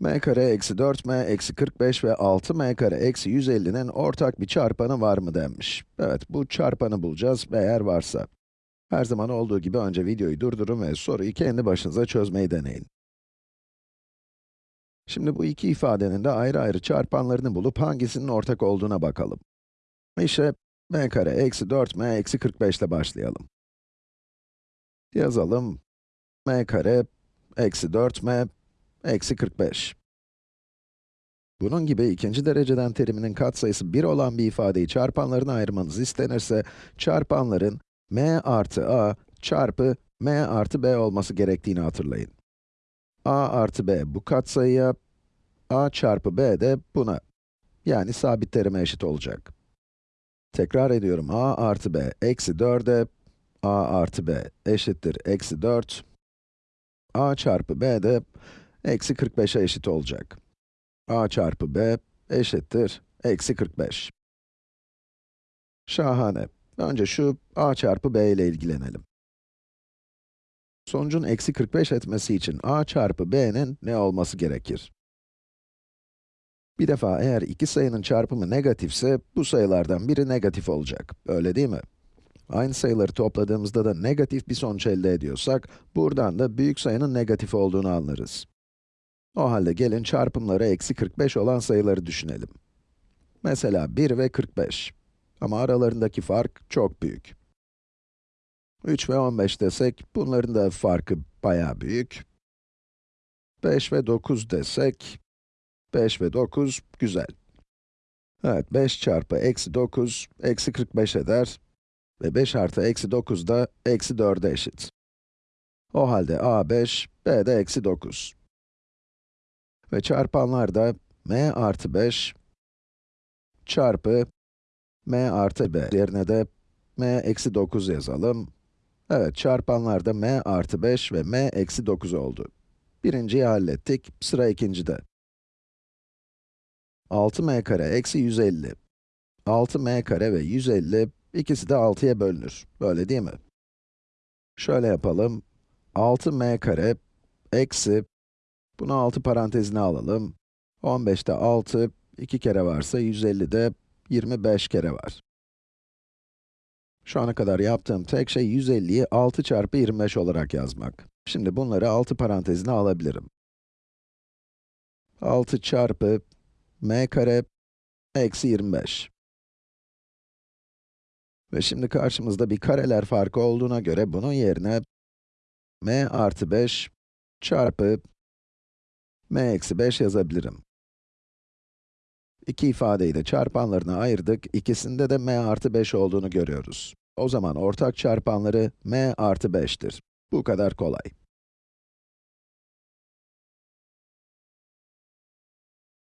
m kare eksi 4m eksi 45 ve 6m kare eksi 150'nin ortak bir çarpanı var mı denmiş. Evet, bu çarpanı bulacağız eğer varsa. Her zaman olduğu gibi önce videoyu durdurun ve soruyu kendi başınıza çözmeyi deneyin. Şimdi bu iki ifadenin de ayrı ayrı çarpanlarını bulup hangisinin ortak olduğuna bakalım. İşte m kare eksi 4m eksi 45 ile başlayalım. Yazalım. m kare eksi 4m eksi 45. Bunun gibi ikinci dereceden teriminin katsayısı 1 olan bir ifadeyi çarpanlarına ayırmanız istenirse, çarpanların m artı a çarpı m artı b olması gerektiğini hatırlayın. a artı b bu katsayıya, a çarpı b de buna. Yani sabit terime eşit olacak. Tekrar ediyorum, a artı b eksi 4'e, a artı b eşittir eksi 4, a çarpı b de eksi 45'e eşit olacak. a çarpı b eşittir eksi 45. Şahane. Önce şu a çarpı b ile ilgilenelim. Sonucun eksi 45 etmesi için a çarpı b'nin ne olması gerekir? Bir defa eğer iki sayının çarpımı negatifse, bu sayılardan biri negatif olacak. Öyle değil mi? Aynı sayıları topladığımızda da negatif bir sonuç elde ediyorsak, buradan da büyük sayının negatif olduğunu anlarız. O halde gelin çarpımları eksi 45 olan sayıları düşünelim. Mesela 1 ve 45. Ama aralarındaki fark çok büyük. 3 ve 15 desek, bunların da farkı bayağı büyük. 5 ve 9 desek, 5 ve 9, güzel. Evet, 5 çarpı eksi 9, eksi 45 eder. Ve 5 artı eksi 9 da eksi 4'e eşit. O halde a 5, b de eksi 9. Ve çarpanlar da m artı 5 çarpı m artı b yerine de m eksi 9 yazalım. Evet, çarpanlar da m artı 5 ve m eksi 9 oldu. Birinciyi hallettik, sıra ikincide. 6m kare eksi 150. 6m kare ve 150, ikisi de 6'ya bölünür. Böyle değil mi? Şöyle yapalım. 6m kare eksi, bunu 6 parantezine alalım. 15'te 6, 2 kere varsa 150'de 25 kere var. Şu ana kadar yaptığım tek şey 150'yi 6 çarpı 25 olarak yazmak. Şimdi bunları 6 parantezine alabilirim. 6 çarpı m kare eksi 25. Ve şimdi karşımızda bir kareler farkı olduğuna göre bunun yerine m artı 5 çarpı m eksi 5 yazabilirim. İki ifadeyi de çarpanlarına ayırdık, ikisinde de m artı 5 olduğunu görüyoruz. O zaman ortak çarpanları m artı 5'tir. Bu kadar kolay.